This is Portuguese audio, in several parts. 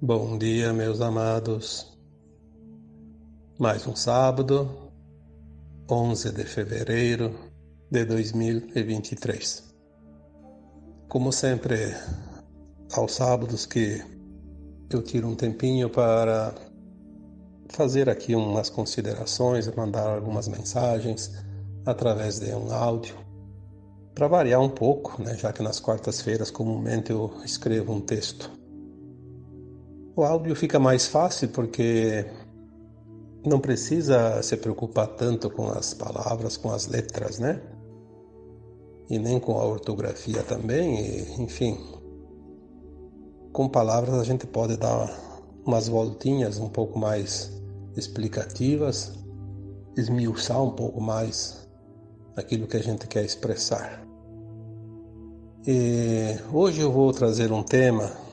Bom dia, meus amados. Mais um sábado, 11 de fevereiro de 2023. Como sempre, aos sábados que eu tiro um tempinho para fazer aqui umas considerações, mandar algumas mensagens através de um áudio, para variar um pouco, né, já que nas quartas-feiras comumente eu escrevo um texto o áudio fica mais fácil porque não precisa se preocupar tanto com as palavras, com as letras, né? E nem com a ortografia também, e, enfim. Com palavras a gente pode dar umas voltinhas um pouco mais explicativas, esmiuçar um pouco mais aquilo que a gente quer expressar. E hoje eu vou trazer um tema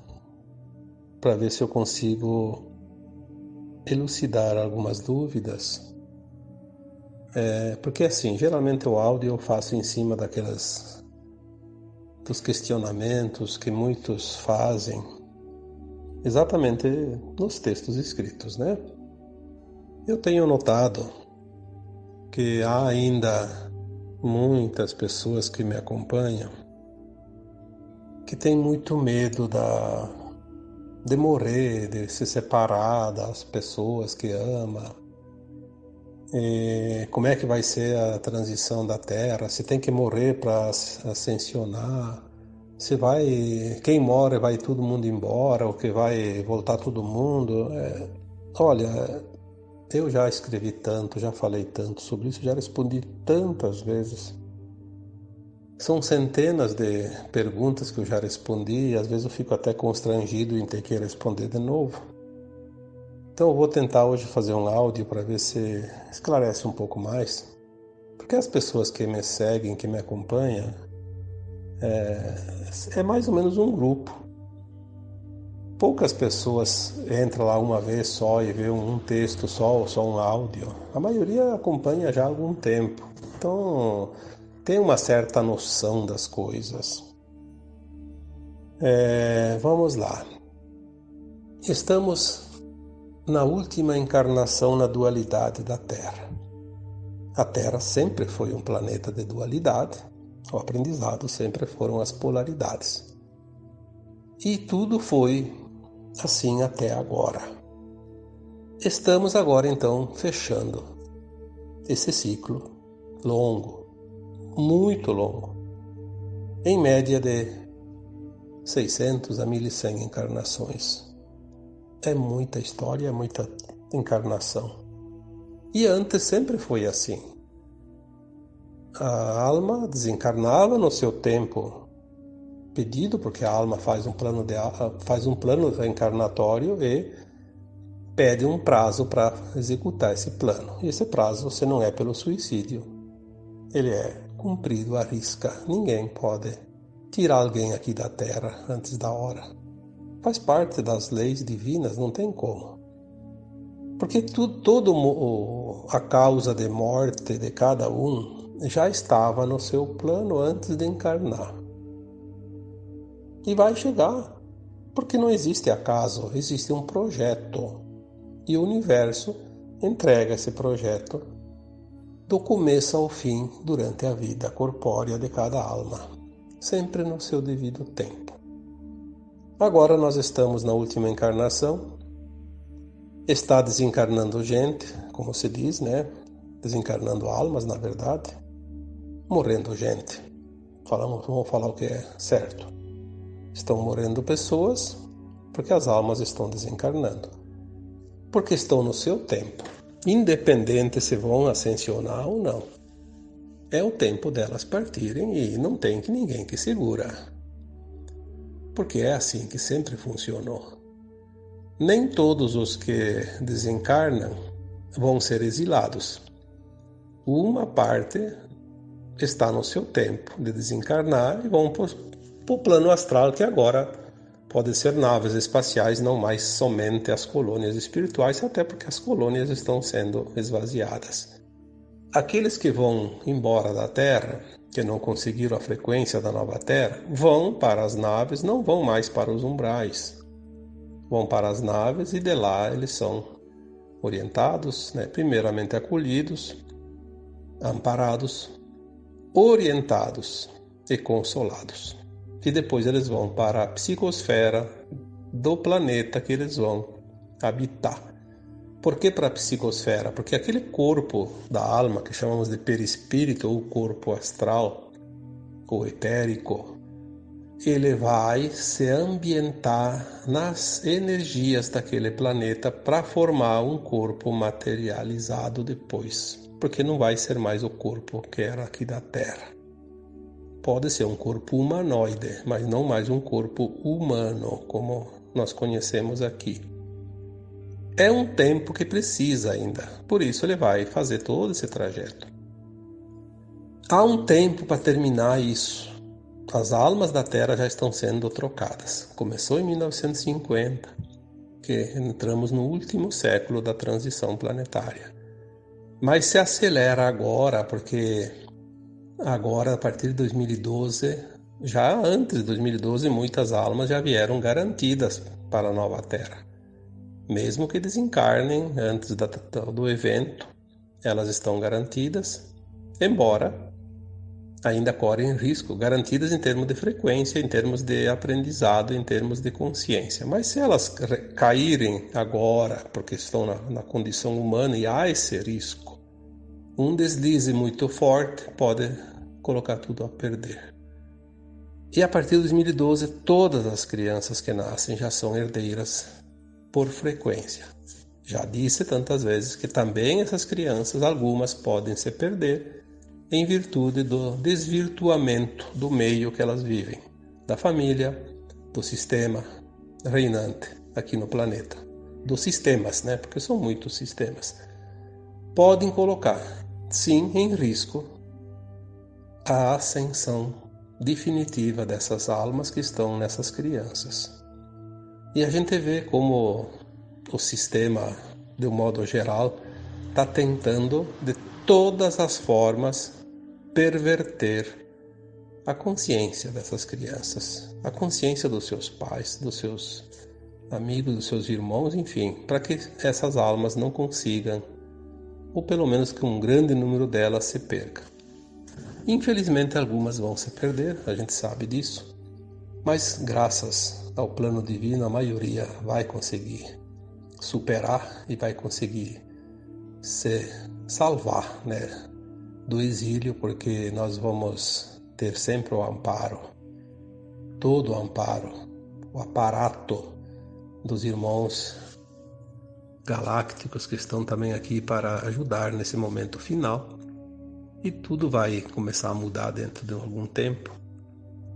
para ver se eu consigo elucidar algumas dúvidas. É, porque assim, geralmente o áudio eu faço em cima daquelas dos questionamentos que muitos fazem exatamente nos textos escritos, né? Eu tenho notado que há ainda muitas pessoas que me acompanham que têm muito medo da de morrer, de se separar das pessoas que ama. E como é que vai ser a transição da Terra? Se tem que morrer para ascensionar? Se vai, quem mora vai todo mundo embora ou que vai voltar todo mundo? É, olha, eu já escrevi tanto, já falei tanto sobre isso, já respondi tantas vezes. São centenas de perguntas que eu já respondi e às vezes eu fico até constrangido em ter que responder de novo. Então eu vou tentar hoje fazer um áudio para ver se esclarece um pouco mais. Porque as pessoas que me seguem, que me acompanham, é, é mais ou menos um grupo. Poucas pessoas entram lá uma vez só e vê um texto só ou só um áudio. A maioria acompanha já há algum tempo. Então, tem uma certa noção das coisas. É, vamos lá. Estamos na última encarnação na dualidade da Terra. A Terra sempre foi um planeta de dualidade, o aprendizado sempre foram as polaridades. E tudo foi assim até agora. Estamos agora então fechando esse ciclo longo muito longo, em média de 600 a 1100 encarnações. É muita história, é muita encarnação. E antes sempre foi assim. A alma desencarnava no seu tempo pedido, porque a alma faz um plano de faz um plano encarnatório e pede um prazo para executar esse plano. E esse prazo, se não é pelo suicídio, ele é cumprido à risca. Ninguém pode tirar alguém aqui da terra antes da hora. Faz parte das leis divinas, não tem como. Porque tudo, todo a causa de morte de cada um já estava no seu plano antes de encarnar. E vai chegar, porque não existe acaso, existe um projeto. E o universo entrega esse projeto do começo ao fim durante a vida corpórea de cada alma, sempre no seu devido tempo. Agora nós estamos na última encarnação, está desencarnando gente, como se diz, né? Desencarnando almas, na verdade, morrendo gente. Falamos, vamos falar o que é certo. Estão morrendo pessoas porque as almas estão desencarnando, porque estão no seu tempo independente se vão ascensionar ou não. É o tempo delas partirem e não tem que ninguém que segura. Porque é assim que sempre funcionou. Nem todos os que desencarnam vão ser exilados. Uma parte está no seu tempo de desencarnar e vão para o plano astral que agora podem ser naves espaciais, não mais somente as colônias espirituais, até porque as colônias estão sendo esvaziadas. Aqueles que vão embora da Terra, que não conseguiram a frequência da nova Terra, vão para as naves, não vão mais para os umbrais. vão para as naves e de lá eles são orientados, né? primeiramente acolhidos, amparados, orientados e consolados. E depois eles vão para a psicosfera do planeta que eles vão habitar. Por que para a psicosfera? Porque aquele corpo da alma que chamamos de perispírito ou corpo astral ou etérico, ele vai se ambientar nas energias daquele planeta para formar um corpo materializado depois, porque não vai ser mais o corpo que era aqui da Terra. Pode ser um corpo humanoide, mas não mais um corpo humano como nós conhecemos aqui. É um tempo que precisa ainda, por isso ele vai fazer todo esse trajeto. Há um tempo para terminar isso. As almas da Terra já estão sendo trocadas. Começou em 1950, que entramos no último século da transição planetária. Mas se acelera agora, porque agora, a partir de 2012, já antes de 2012, muitas almas já vieram garantidas para a nova Terra. Mesmo que desencarnem antes do evento, elas estão garantidas, embora ainda correm risco, garantidas em termos de frequência, em termos de aprendizado, em termos de consciência. Mas se elas caírem agora, porque estão na, na condição humana e há esse risco, um deslize muito forte pode colocar tudo a perder. E a partir de 2012, todas as crianças que nascem já são herdeiras por frequência. Já disse tantas vezes que também essas crianças, algumas podem se perder em virtude do desvirtuamento do meio que elas vivem, da família, do sistema reinante aqui no planeta, dos sistemas, né? Porque são muitos sistemas. Podem colocar, sim, em risco a ascensão definitiva dessas almas que estão nessas crianças. E a gente vê como o sistema, de um modo geral, está tentando de todas as formas perverter a consciência dessas crianças, a consciência dos seus pais, dos seus amigos, dos seus irmãos, enfim, para que essas almas não consigam, ou pelo menos que um grande número delas se perca. Infelizmente, algumas vão se perder, a gente sabe disso, mas graças ao plano divino, a maioria vai conseguir superar e vai conseguir se salvar né, do exílio, porque nós vamos ter sempre o amparo, todo o amparo, o aparato dos irmãos galácticos que estão também aqui para ajudar nesse momento final e tudo vai começar a mudar dentro de algum tempo.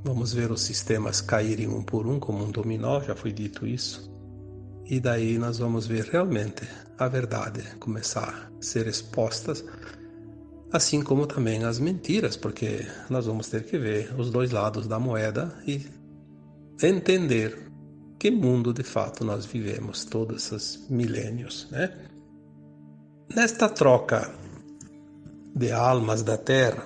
Vamos ver os sistemas caírem um por um como um dominó, já foi dito isso. E daí nós vamos ver realmente a verdade começar a ser expostas, assim como também as mentiras, porque nós vamos ter que ver os dois lados da moeda e entender que mundo de fato nós vivemos todos esses milênios, né? Nesta troca de almas da terra.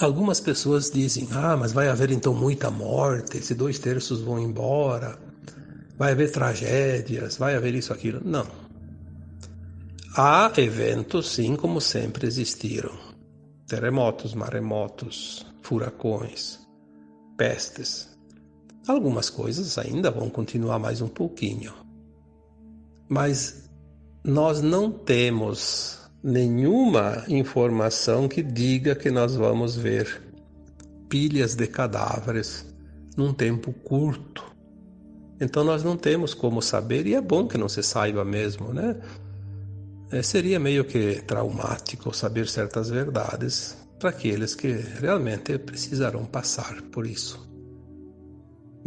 Algumas pessoas dizem: ah, mas vai haver então muita morte, se dois terços vão embora, vai haver tragédias, vai haver isso, aquilo. Não. Há eventos, sim, como sempre existiram: terremotos, maremotos, furacões, pestes. Algumas coisas ainda vão continuar mais um pouquinho. Mas nós não temos nenhuma informação que diga que nós vamos ver pilhas de cadáveres num tempo curto. Então nós não temos como saber, e é bom que não se saiba mesmo, né? É, seria meio que traumático saber certas verdades para aqueles que realmente precisarão passar por isso.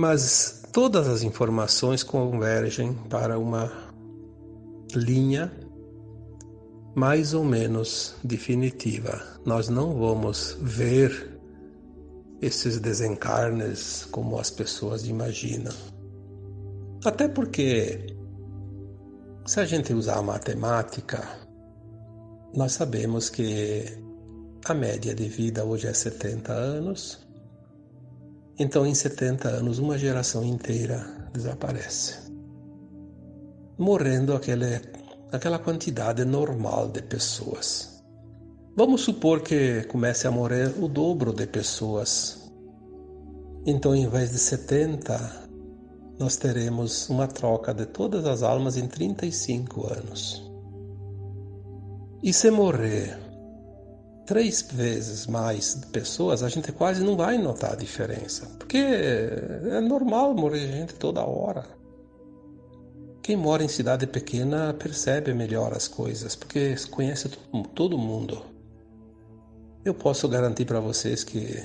Mas todas as informações convergem para uma linha mais ou menos definitiva. Nós não vamos ver esses desencarnes como as pessoas imaginam. Até porque, se a gente usar a matemática, nós sabemos que a média de vida hoje é 70 anos. Então, em 70 anos, uma geração inteira desaparece. morrendo aquele, aquela quantidade normal de pessoas. Vamos supor que comece a morrer o dobro de pessoas. Então, em vez de 70, nós teremos uma troca de todas as almas em 35 anos. E se morrer três vezes mais pessoas, a gente quase não vai notar a diferença. Porque é normal morrer gente toda hora. Quem mora em cidade pequena percebe melhor as coisas, porque conhece todo mundo. Eu posso garantir para vocês que,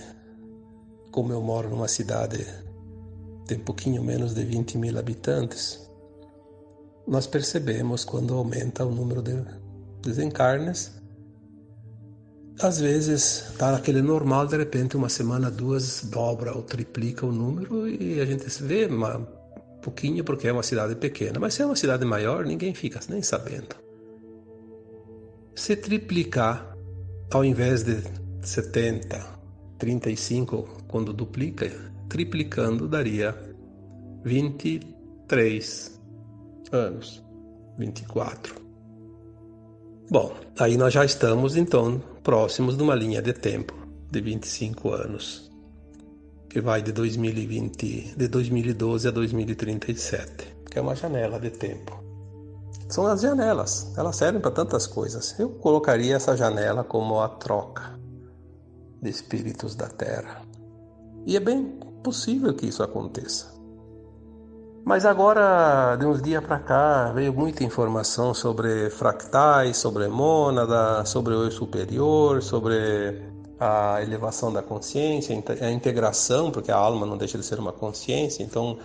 como eu moro numa cidade de um pouquinho menos de 20 mil habitantes, nós percebemos quando aumenta o número de desencarnes às vezes tá naquele normal, de repente uma semana, duas, dobra ou triplica o número e a gente vê um pouquinho porque é uma cidade pequena. Mas se é uma cidade maior, ninguém fica nem sabendo. Se triplicar, ao invés de 70, 35, quando duplica, triplicando daria 23 anos, 24. Bom, aí nós já estamos então próximos de uma linha de tempo de 25 anos, que vai de 2020, de 2012 a 2037, que é uma janela de tempo. São as janelas, elas servem para tantas coisas. Eu colocaria essa janela como a troca de espíritos da Terra. E é bem possível que isso aconteça. Mas agora, de uns dias para cá, veio muita informação sobre fractais, sobre mônada, sobre o eu superior, sobre a elevação da consciência, a integração, porque a alma não deixa de ser uma consciência, então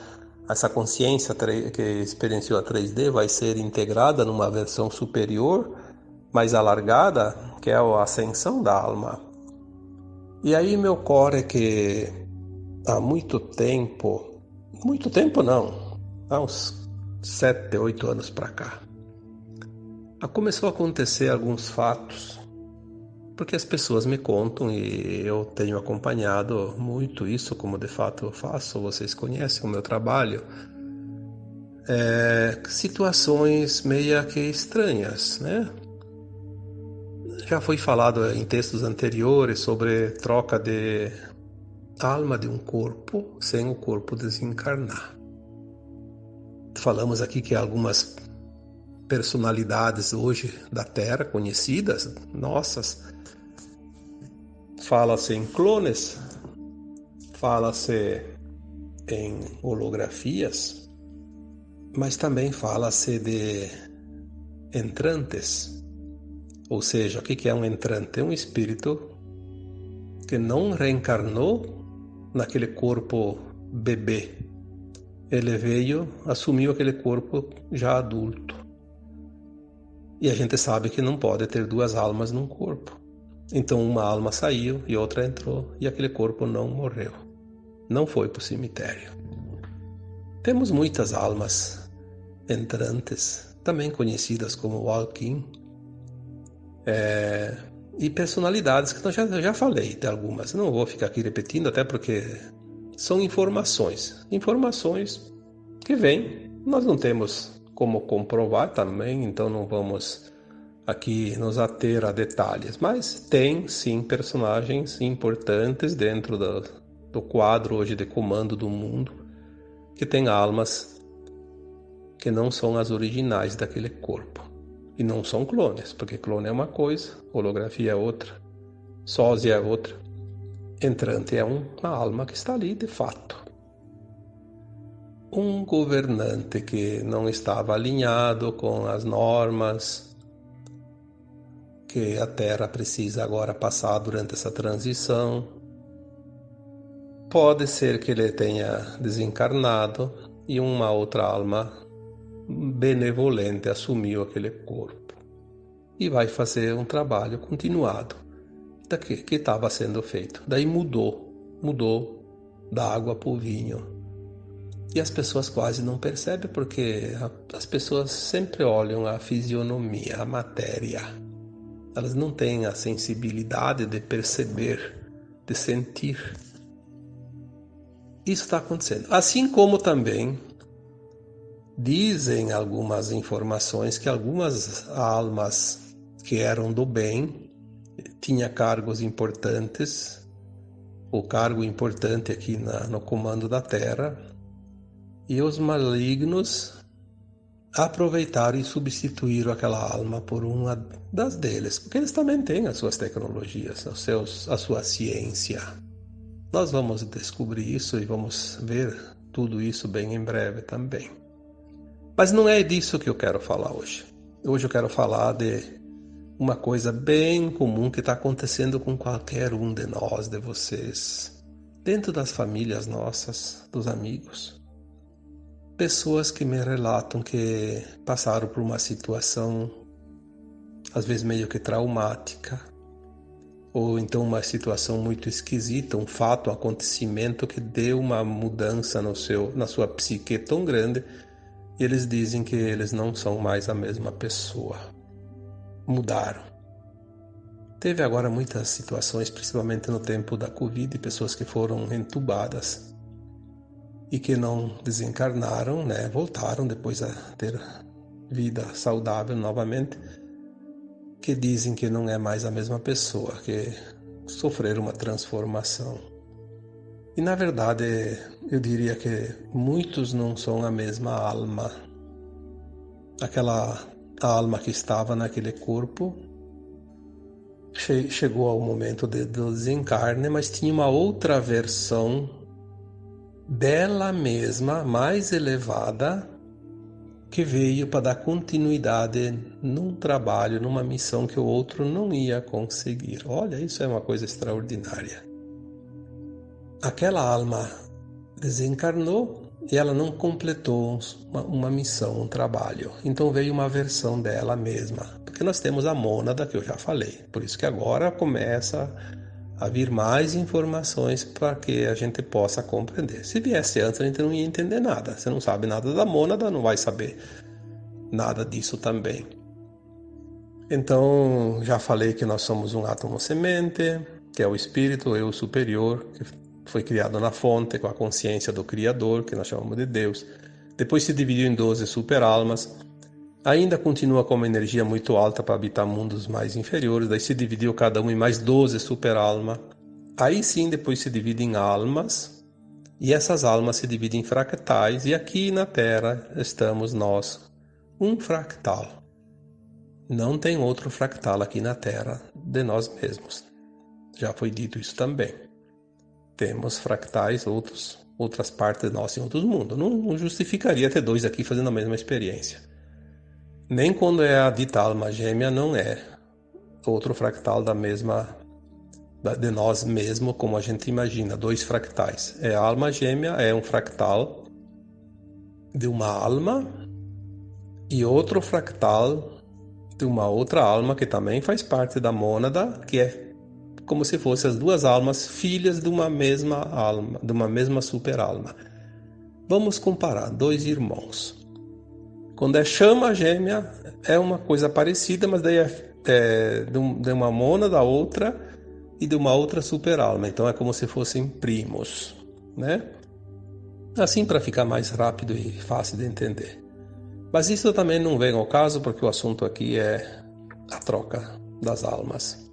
essa consciência que experienciou a 3D vai ser integrada numa versão superior, mais alargada, que é a ascensão da alma. E aí me ocorre que há muito tempo, muito tempo não, há uns sete, oito anos para cá. Começou a acontecer alguns fatos, porque as pessoas me contam e eu tenho acompanhado muito isso, como de fato eu faço, vocês conhecem o meu trabalho. É, situações meia que estranhas, né? Já foi falado em textos anteriores sobre troca de alma de um corpo sem o corpo desencarnar. Falamos aqui que algumas personalidades hoje da Terra conhecidas, nossas, fala-se em clones, fala-se em holografias, mas também fala-se de entrantes. Ou seja, o que é um entrante? É um espírito que não reencarnou naquele corpo bebê ele veio, assumiu aquele corpo já adulto. E a gente sabe que não pode ter duas almas num corpo. Então uma alma saiu e outra entrou e aquele corpo não morreu. Não foi para o cemitério. Temos muitas almas entrantes, também conhecidas como Walking, é, e personalidades que eu já, já falei de algumas. Não vou ficar aqui repetindo, até porque são informações. Informações que vêm. Nós não temos como comprovar também, então não vamos aqui nos ater a detalhes, mas tem sim personagens importantes dentro do, do quadro hoje de comando do mundo que tem almas que não são as originais daquele corpo. E não são clones, porque clone é uma coisa, holografia é outra, sósia é outra entrante é uma alma que está ali de fato. Um governante que não estava alinhado com as normas que a Terra precisa agora passar durante essa transição. Pode ser que ele tenha desencarnado e uma outra alma benevolente assumiu aquele corpo e vai fazer um trabalho continuado que estava sendo feito. Daí mudou, mudou da água para o vinho. E as pessoas quase não percebem porque as pessoas sempre olham a fisionomia, a matéria. Elas não têm a sensibilidade de perceber, de sentir. Isso está acontecendo. Assim como também dizem algumas informações que algumas almas que eram do bem tinha cargos importantes, o cargo importante aqui na, no comando da Terra, e os malignos aproveitaram e substituíram aquela alma por uma das deles, porque eles também têm as suas tecnologias, os seus, a sua ciência. Nós vamos descobrir isso e vamos ver tudo isso bem em breve também. Mas não é disso que eu quero falar hoje. Hoje eu quero falar de uma coisa bem comum que está acontecendo com qualquer um de nós, de vocês, dentro das famílias nossas, dos amigos pessoas que me relatam que passaram por uma situação, às vezes meio que traumática, ou então uma situação muito esquisita, um fato, um acontecimento que deu uma mudança no seu, na sua psique tão grande, e eles dizem que eles não são mais a mesma pessoa. Mudaram. Teve agora muitas situações, principalmente no tempo da Covid, pessoas que foram entubadas e que não desencarnaram, né, voltaram depois a ter vida saudável novamente, que dizem que não é mais a mesma pessoa, que sofreram uma transformação. E na verdade, eu diria que muitos não são a mesma alma. Aquela alma que estava naquele corpo chegou ao momento de, do desencarne, mas tinha uma outra versão dela mesma mais elevada que veio para dar continuidade num trabalho, numa missão que o outro não ia conseguir. Olha, isso é uma coisa extraordinária. Aquela alma desencarnou e ela não completou uma, uma, missão, um trabalho. Então veio uma versão dela mesma. Porque nós temos a mônada que eu já falei. Por isso que agora começa a vir mais informações para que a gente possa compreender. Se viesse antes, a gente não ia entender nada. Você não sabe nada da mônada, não vai saber nada disso também. Então, já falei que nós somos um átomo semente, que é o espírito, eu superior, que foi criado na fonte com a consciência do Criador, que nós chamamos de Deus. Depois se dividiu em 12 super-almas Ainda continua com uma energia muito alta para habitar mundos mais inferiores, daí se dividiu cada um em mais 12 super-alma. Aí sim, depois se divide em almas, e essas almas se dividem em fractais, e aqui na Terra estamos nós, um fractal. Não tem outro fractal aqui na Terra de nós mesmos. Já foi dito isso também. Temos fractais, outros, outras partes nós em outros mundos. Não justificaria ter dois aqui fazendo a mesma experiência. Nem quando é a dita alma gêmea não é outro fractal da mesma de nós mesmo como a gente imagina, dois fractais. É a alma gêmea é um fractal de uma alma e outro fractal de uma outra alma que também faz parte da mônada, que é como se fossem as duas almas filhas de uma mesma alma, de uma mesma super-alma. Vamos comparar dois irmãos. Quando é chama gêmea, é uma coisa parecida, mas daí é, é de uma mona da outra e de uma outra super-alma. Então é como se fossem primos, né? Assim para ficar mais rápido e fácil de entender. Mas isso também não vem ao caso, porque o assunto aqui é a troca das almas.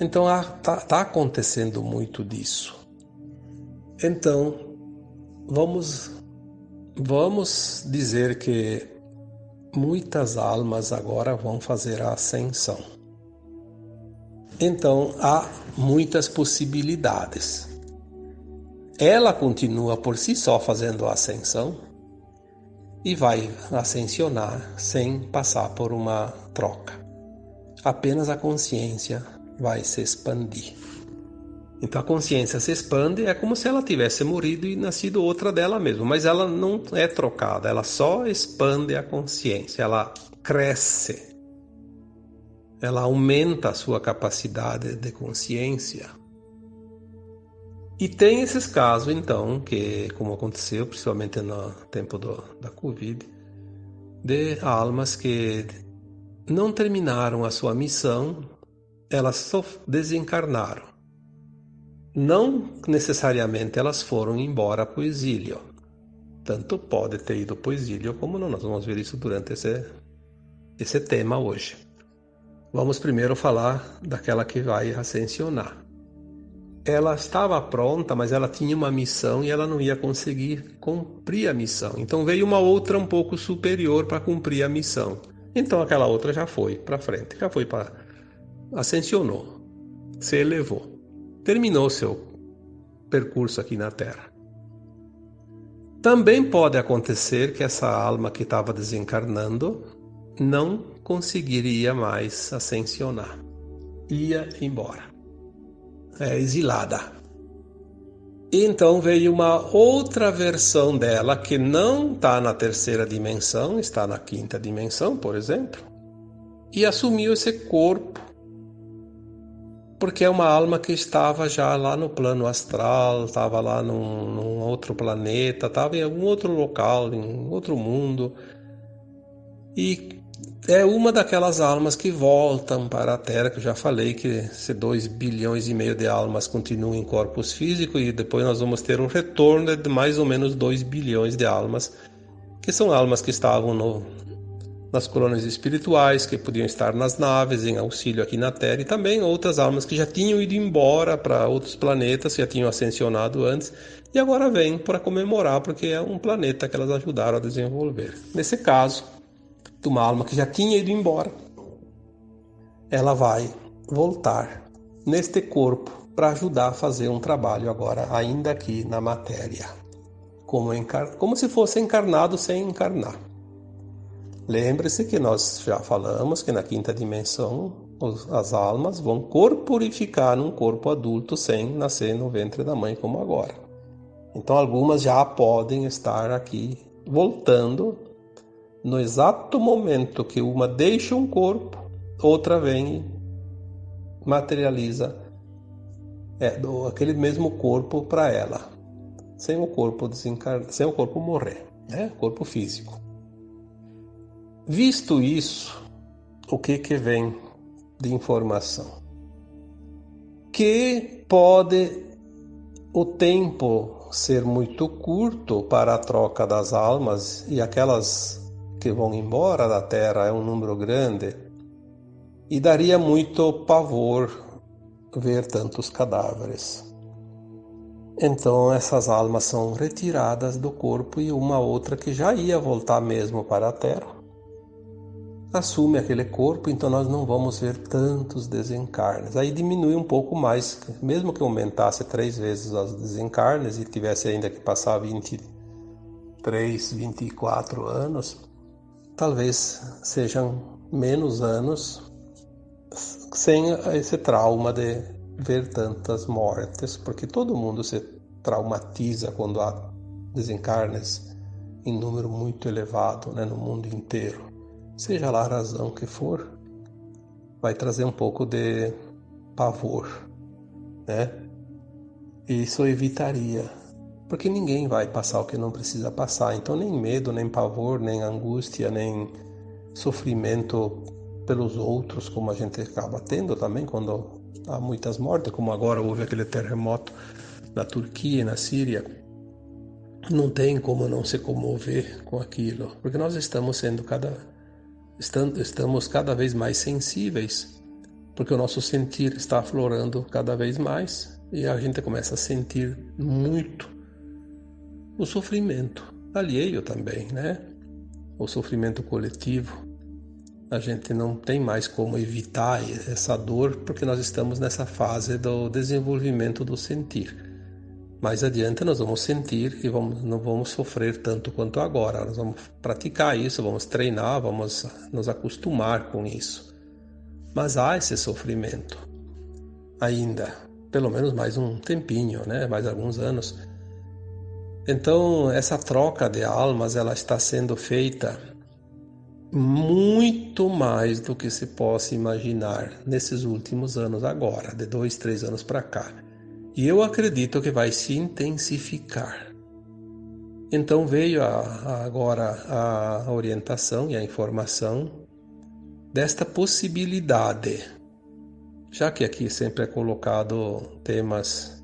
Então está tá acontecendo muito disso. Então, vamos Vamos dizer que muitas almas agora vão fazer a ascensão. Então há muitas possibilidades. Ela continua por si só fazendo a ascensão e vai ascensionar sem passar por uma troca. Apenas a consciência vai se expandir. Então a consciência se expande, é como se ela tivesse morrido e nascido outra dela mesma, mas ela não é trocada, ela só expande a consciência, ela cresce. Ela aumenta a sua capacidade de consciência. E tem esses casos, então, que, como aconteceu, principalmente no tempo do, da Covid, de almas que não terminaram a sua missão, elas só desencarnaram não necessariamente elas foram embora para o exílio. tanto pode ter ido para o exílio como não. Nós vamos ver isso durante esse, esse tema hoje. Vamos primeiro falar daquela que vai ascensionar. Ela estava pronta, mas ela tinha uma missão e ela não ia conseguir cumprir a missão. Então veio uma outra um pouco superior para cumprir a missão. Então aquela outra já foi para frente, já foi para ascensionou, se elevou, terminou seu percurso aqui na Terra. Também pode acontecer que essa alma que estava desencarnando não conseguiria mais ascensionar. Ia embora. É exilada. Então veio uma outra versão dela que não está na terceira dimensão, está na quinta dimensão, por exemplo, e assumiu esse corpo porque é uma alma que estava já lá no plano astral, estava lá num, num outro planeta, estava em algum outro local, em outro mundo. E é uma daquelas almas que voltam para a Terra, que eu já falei que se 2 bilhões e meio de almas continuam em corpos físicos e depois nós vamos ter um retorno de mais ou menos 2 bilhões de almas, que são almas que estavam no, nas colônias espirituais, que podiam estar nas naves em auxílio aqui na Terra, e também outras almas que já tinham ido embora para outros planetas, já tinham ascensionado antes, e agora vêm para comemorar, porque é um planeta que elas ajudaram a desenvolver. Nesse caso, de uma alma que já tinha ido embora, ela vai voltar neste corpo para ajudar a fazer um trabalho agora, ainda aqui na matéria, como, encar... como se fosse encarnado sem encarnar. Lembre-se que nós já falamos que na quinta dimensão as almas vão corporificar num corpo adulto sem nascer no ventre da mãe como agora. Então algumas já podem estar aqui voltando no exato momento que uma deixa um corpo, outra vem e materializa é, aquele mesmo corpo para ela, sem o corpo desencar... sem o corpo morrer, né? Corpo físico. Visto isso, o que que vem de informação? Que pode o tempo ser muito curto para a troca das almas e aquelas que vão embora da terra é um número grande e daria muito pavor ver tantos cadáveres. Então essas almas são retiradas do corpo e uma outra que já ia voltar mesmo para a terra assume aquele corpo, então nós não vamos ver tantos desencarnes. Aí diminui um pouco mais, mesmo que aumentasse três vezes os desencarnes e tivesse ainda que passar 23, 24 anos, talvez sejam menos anos sem esse trauma de ver tantas mortes, porque todo mundo se traumatiza quando há desencarnes em número muito elevado né, no mundo inteiro seja lá a razão que for, vai trazer um pouco de pavor, né? Isso evitaria, porque ninguém vai passar o que não precisa passar, então nem medo, nem pavor, nem angústia, nem sofrimento pelos outros, como a gente acaba tendo também quando há muitas mortes, como agora houve aquele terremoto na Turquia e na Síria. Não tem como não se comover com aquilo, porque nós estamos sendo cada estamos cada vez mais sensíveis, porque o nosso sentir está aflorando cada vez mais e a gente começa a sentir muito o sofrimento alheio também, né? O sofrimento coletivo. A gente não tem mais como evitar essa dor porque nós estamos nessa fase do desenvolvimento do sentir. Mais adiante nós vamos sentir e vamos, não vamos sofrer tanto quanto agora. Nós vamos praticar isso, vamos treinar, vamos nos acostumar com isso. Mas há esse sofrimento ainda, pelo menos mais um tempinho, né? mais alguns anos. Então essa troca de almas ela está sendo feita muito mais do que se possa imaginar nesses últimos anos agora, de dois, três anos para cá. E eu acredito que vai se intensificar. Então veio a, a agora a orientação e a informação desta possibilidade, já que aqui sempre é colocado temas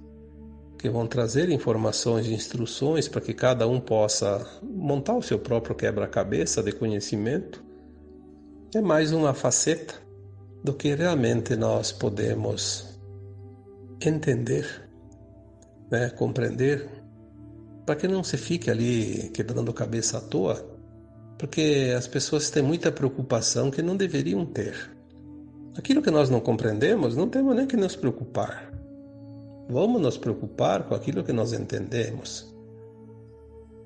que vão trazer informações e instruções para que cada um possa montar o seu próprio quebra-cabeça de conhecimento, é mais uma faceta do que realmente nós podemos entender, né, compreender, para que não se fique ali quebrando cabeça à toa, porque as pessoas têm muita preocupação que não deveriam ter. Aquilo que nós não compreendemos, não temos nem que nos preocupar. Vamos nos preocupar com aquilo que nós entendemos.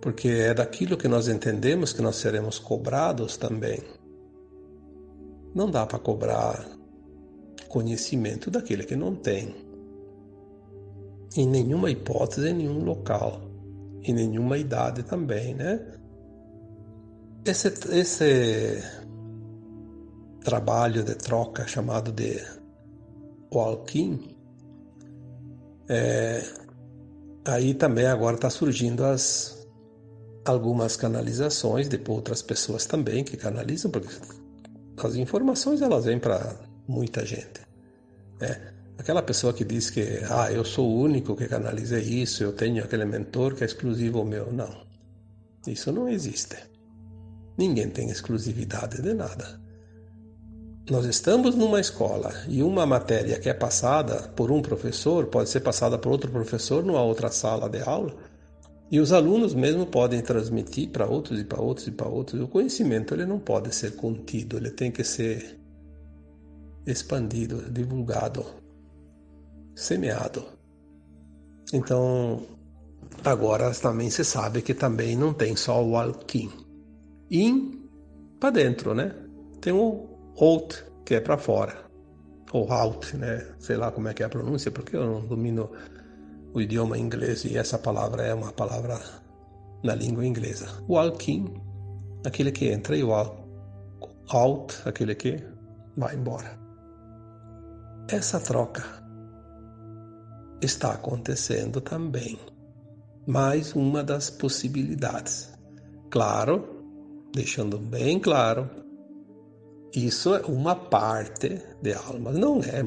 Porque é daquilo que nós entendemos que nós seremos cobrados também. Não dá para cobrar conhecimento daquele que não tem. Em nenhuma hipótese, em nenhum local, em nenhuma idade também, né? Esse, esse trabalho de troca chamado de walking, é, aí também agora está surgindo as algumas canalizações de outras pessoas também que canalizam, porque as informações elas vêm para muita gente. Né? Aquela pessoa que diz que ah, eu sou o único que canaliza isso, eu tenho aquele mentor que é exclusivo meu. Não, isso não existe. Ninguém tem exclusividade de nada. Nós estamos numa escola e uma matéria que é passada por um professor pode ser passada por outro professor numa outra sala de aula e os alunos mesmo podem transmitir para outros e para outros e para outros. O conhecimento ele não pode ser contido, ele tem que ser expandido, divulgado, semeado. Então, agora também se sabe que também não tem só o alquim. In para dentro, né? Tem o out, que é para fora. Ou out, né? Sei lá como é que é a pronúncia, porque eu não domino o idioma inglês e essa palavra é uma palavra na língua inglesa. O alkin, aquele que entra, e o out, aquele que vai embora. Essa troca está acontecendo também. Mais uma das possibilidades. Claro, deixando bem claro isso é uma parte de alma, não é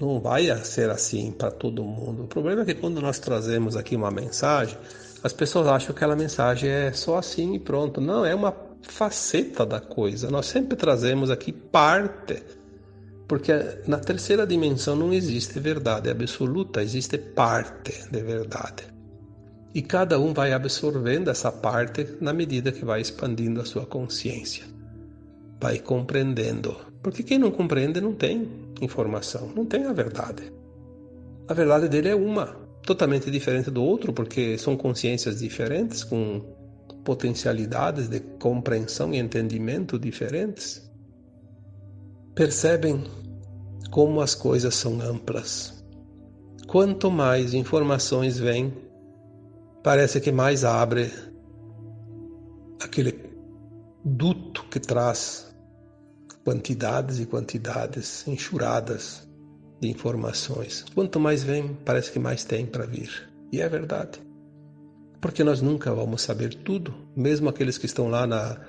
não vai ser assim para todo mundo. O problema é que quando nós trazemos aqui uma mensagem, as pessoas acham que aquela mensagem é só assim e pronto. Não, é uma faceta da coisa. Nós sempre trazemos aqui parte, porque na terceira dimensão não existe verdade absoluta, existe parte de verdade. E cada um vai absorvendo essa parte na medida que vai expandindo a sua consciência vai compreendendo. Porque quem não compreende não tem informação, não tem a verdade. A verdade dele é uma, totalmente diferente do outro, porque são consciências diferentes, com potencialidades de compreensão e entendimento diferentes. Percebem como as coisas são amplas. Quanto mais informações vêm, parece que mais abre aquele duto que traz quantidades e quantidades enxuradas de informações. Quanto mais vem, parece que mais tem para vir. E é verdade. Porque nós nunca vamos saber tudo, mesmo aqueles que estão lá na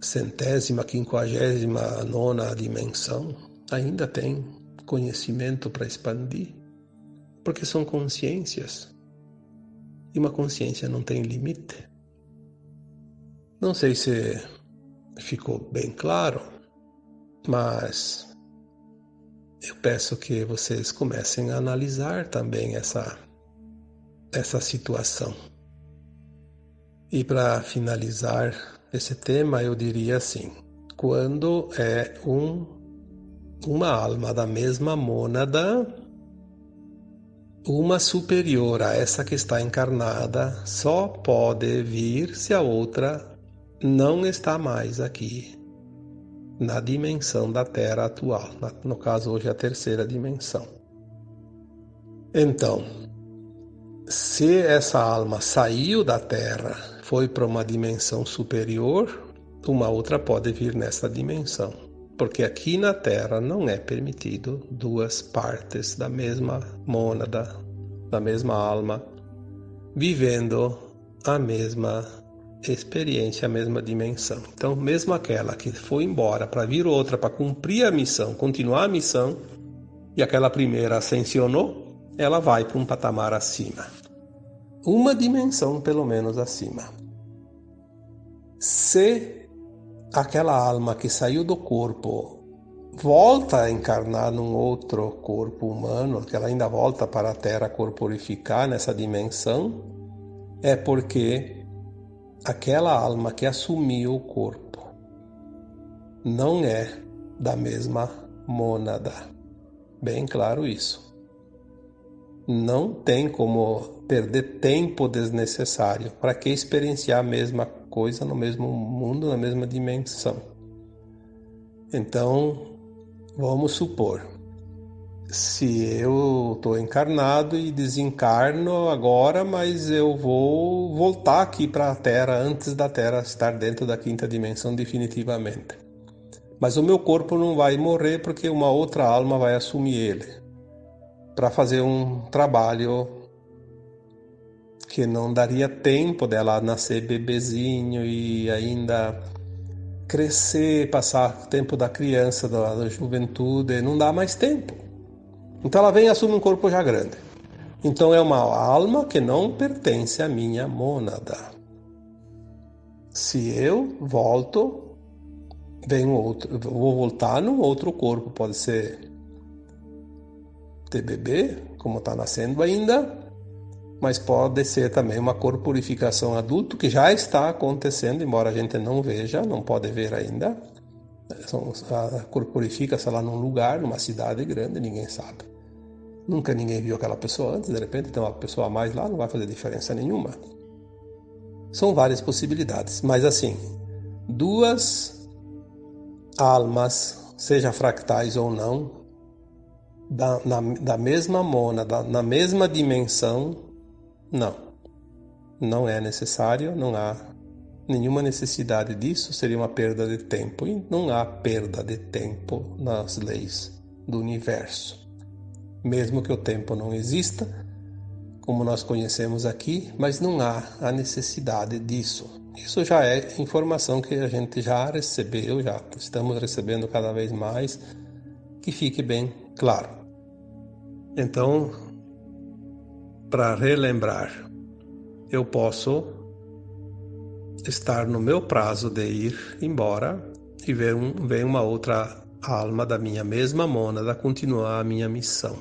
centésima, quinquagésima nona dimensão, ainda têm conhecimento para expandir, porque são consciências. E uma consciência não tem limite. Não sei se ficou bem claro, mas eu peço que vocês comecem a analisar também essa, essa situação. E para finalizar esse tema, eu diria assim: quando é um, uma alma da mesma mônada, uma superior a essa que está encarnada só pode vir se a outra não está mais aqui na dimensão da Terra atual, no caso hoje a terceira dimensão. Então, se essa alma saiu da Terra, foi para uma dimensão superior, uma outra pode vir nessa dimensão, porque aqui na Terra não é permitido duas partes da mesma mônada, da mesma alma, vivendo a mesma experiência, a mesma dimensão. Então, mesmo aquela que foi embora para vir outra para cumprir a missão, continuar a missão, e aquela primeira ascensionou, ela vai para um patamar acima. Uma dimensão, pelo menos, acima. Se aquela alma que saiu do corpo volta a encarnar num outro corpo humano, que ela ainda volta para a Terra corporificar nessa dimensão, é porque aquela alma que assumiu o corpo não é da mesma mônada. Bem claro isso. Não tem como perder tempo desnecessário. Para que experienciar a mesma coisa no mesmo mundo, na mesma dimensão? Então, vamos supor, se eu estou encarnado e desencarno agora, mas eu vou voltar aqui para a Terra antes da Terra estar dentro da quinta dimensão definitivamente. Mas o meu corpo não vai morrer porque uma outra alma vai assumir ele para fazer um trabalho que não daria tempo dela nascer bebezinho e ainda crescer, passar o tempo da criança, da, da juventude, não dá mais tempo. Então ela vem e assume um corpo já grande. Então é uma alma que não pertence à minha mônada. Se eu volto vem outro, vou voltar num outro corpo, pode ser TBB, como está nascendo ainda, mas pode ser também uma corporificação adulto que já está acontecendo, embora a gente não veja, não pode ver ainda. Corporifica-se lá num lugar, numa cidade grande, ninguém sabe. Nunca ninguém viu aquela pessoa antes, de repente tem uma pessoa a mais lá, não vai fazer diferença nenhuma. São várias possibilidades, mas assim, duas almas, seja fractais ou não, da, na, da mesma mona, da, na mesma dimensão, não. Não é necessário, não há nenhuma necessidade disso, seria uma perda de tempo. E não há perda de tempo nas leis do universo. Mesmo que o tempo não exista, como nós conhecemos aqui, mas não há a necessidade disso. Isso já é informação que a gente já recebeu, já estamos recebendo cada vez mais, que fique bem claro. Então, para relembrar, eu posso estar no meu prazo de ir embora e ver, um, uma outra alma da minha mesma mônada continuar a minha missão.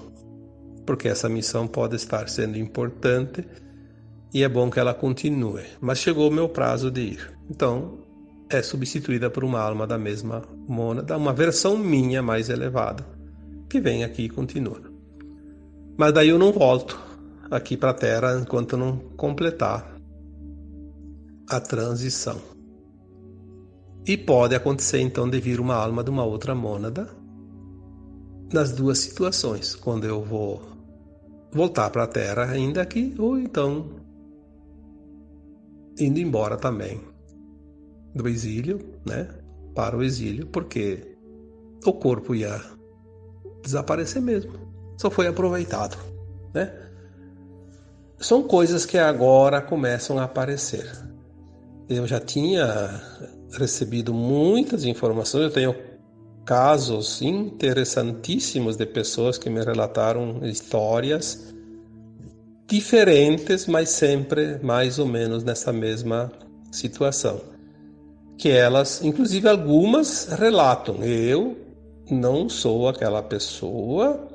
Porque essa missão pode estar sendo importante e é bom que ela continue. Mas chegou o meu prazo de ir. Então, é substituída por uma alma da mesma mônada, uma versão minha mais elevada, que vem aqui e continua. Mas daí eu não volto aqui para a Terra enquanto não completar a transição. E pode acontecer então de vir uma alma de uma outra mônada nas duas situações, quando eu vou voltar para a Terra ainda aqui, ou então indo embora também do exílio, né, para o exílio, porque o corpo ia desaparecer mesmo. Só foi aproveitado, né? São coisas que agora começam a aparecer. Eu já tinha recebido muitas informações, eu tenho casos interessantíssimos de pessoas que me relataram histórias diferentes, mas sempre mais ou menos nessa mesma situação. Que elas, inclusive algumas, relatam: eu não sou aquela pessoa,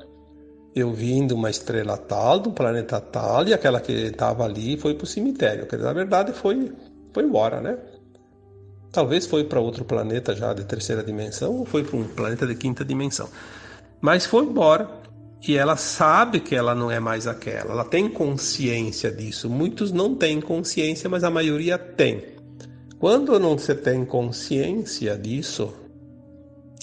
eu vim de uma estrela tal, do planeta tal, e aquela que estava ali foi para o cemitério. Que na verdade foi, foi embora, né? Talvez foi para outro planeta já de terceira dimensão, ou foi para um planeta de quinta dimensão. Mas foi embora e ela sabe que ela não é mais aquela, ela tem consciência disso. Muitos não têm consciência, mas a maioria tem. Quando não se tem consciência disso,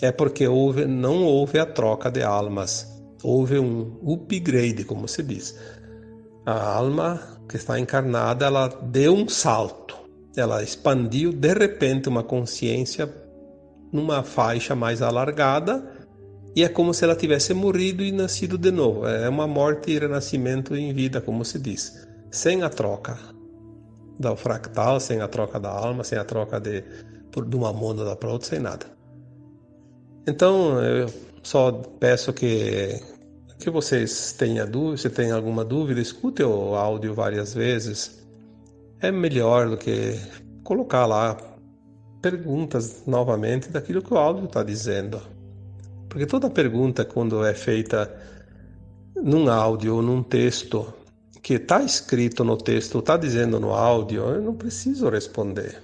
é porque houve, não houve a troca de almas, houve um upgrade, como se diz. A alma que está encarnada, ela deu um salto, ela expandiu de repente uma consciência numa faixa mais alargada e é como se ela tivesse morrido e nascido de novo. É uma morte e renascimento em vida, como se diz, sem a troca do fractal, sem a troca da alma, sem a troca de, de uma mônada para outra, sem nada. Então, eu só peço que, que vocês tenham dúvida, se tem alguma dúvida, escute o áudio várias vezes. É melhor do que colocar lá perguntas novamente daquilo que o áudio está dizendo. Porque toda pergunta, quando é feita num áudio ou num texto, que está escrito no texto, está dizendo no áudio, eu não preciso responder.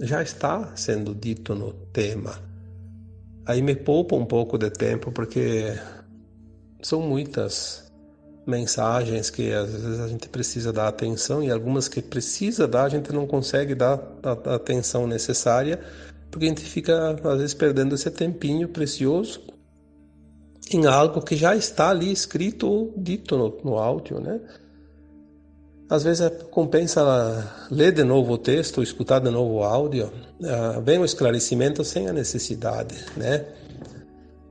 Já está sendo dito no tema. Aí me poupa um pouco de tempo, porque são muitas mensagens que às vezes a gente precisa dar atenção e algumas que precisa dar a gente não consegue dar a atenção necessária porque a gente fica às vezes perdendo esse tempinho precioso em algo que já está ali escrito ou dito no, no áudio, né? Às vezes é, compensa ler de novo o texto, escutar de novo o áudio, uh, vem o esclarecimento sem a necessidade, né?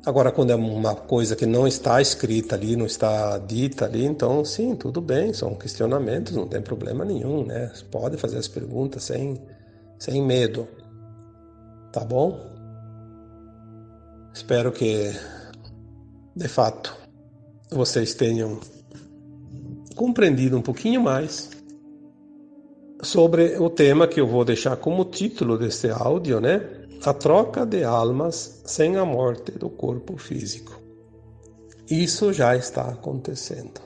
Agora, quando é uma coisa que não está escrita ali, não está dita ali, então sim, tudo bem, são questionamentos, não tem problema nenhum, né? Pode fazer as perguntas sem, sem medo, tá bom? Espero que, de fato, vocês tenham compreendido um pouquinho mais sobre o tema que eu vou deixar como título deste áudio, né? A troca de almas sem a morte do corpo físico. Isso já está acontecendo.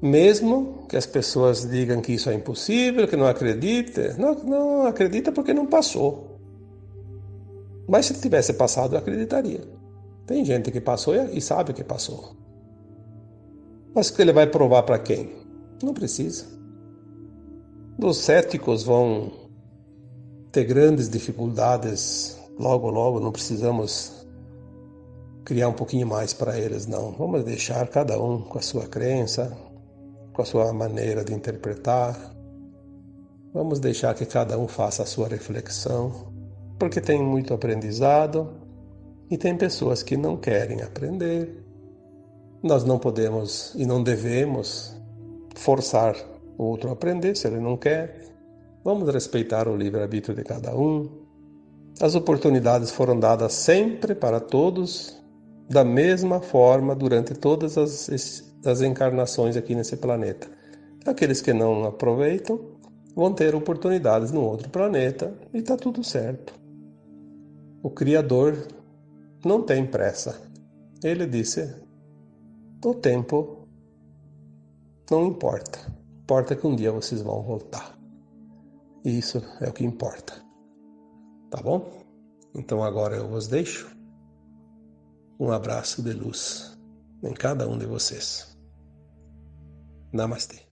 Mesmo que as pessoas digam que isso é impossível, que não acredite, não, não acredita porque não passou. Mas se tivesse passado, acreditaria. Tem gente que passou e sabe que passou. Mas que ele vai provar para quem? Não precisa. Os céticos vão ter grandes dificuldades logo, logo, não precisamos criar um pouquinho mais para eles, não. Vamos deixar cada um com a sua crença, com a sua maneira de interpretar. Vamos deixar que cada um faça a sua reflexão, porque tem muito aprendizado e tem pessoas que não querem aprender, nós não podemos e não devemos forçar o outro a aprender se ele não quer. Vamos respeitar o livre-arbítrio de cada um. As oportunidades foram dadas sempre para todos, da mesma forma durante todas as, as encarnações aqui nesse planeta. Aqueles que não aproveitam vão ter oportunidades no outro planeta e está tudo certo. O Criador não tem pressa. Ele disse: o tempo não importa. Importa que um dia vocês vão voltar. E isso é o que importa. Tá bom? Então agora eu vos deixo um abraço de luz em cada um de vocês. Namastê.